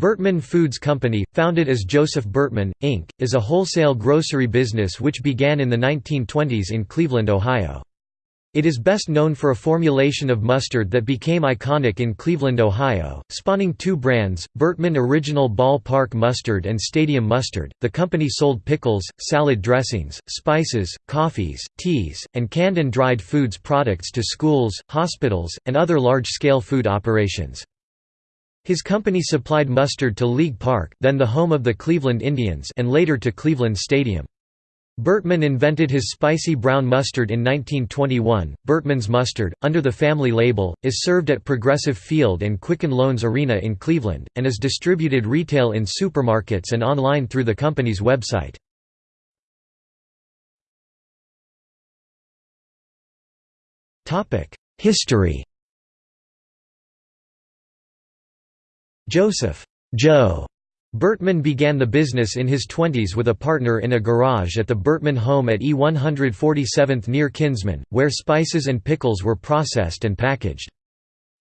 Bertman Foods Company, founded as Joseph Bertman, Inc., is a wholesale grocery business which began in the 1920s in Cleveland, Ohio. It is best known for a formulation of mustard that became iconic in Cleveland, Ohio, spawning two brands, Bertman Original Ball Park Mustard and Stadium Mustard. The company sold pickles, salad dressings, spices, coffees, teas, and canned and dried foods products to schools, hospitals, and other large-scale food operations. His company supplied mustard to League Park then the home of the Cleveland Indians and later to Cleveland Stadium. Bertman invented his spicy brown mustard in 1921. Bertman's mustard, under the family label, is served at Progressive Field and Quicken Loans Arena in Cleveland, and is distributed retail in supermarkets and online through the company's website. History Joseph Joe Bertman began the business in his twenties with a partner in a garage at the Bertman home at E147th near Kinsman, where spices and pickles were processed and packaged.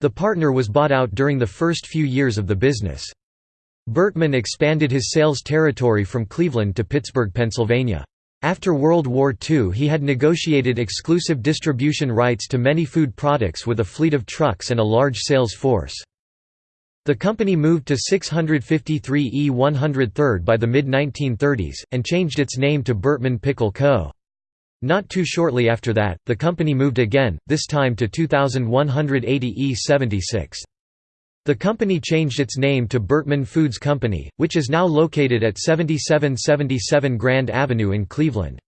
The partner was bought out during the first few years of the business. Bertman expanded his sales territory from Cleveland to Pittsburgh, Pennsylvania. After World War II he had negotiated exclusive distribution rights to many food products with a fleet of trucks and a large sales force. The company moved to 653 E 103rd by the mid-1930s, and changed its name to Bertman Pickle Co. Not too shortly after that, the company moved again, this time to 2180 E 76. The company changed its name to Bertman Foods Company, which is now located at 7777 Grand Avenue in Cleveland.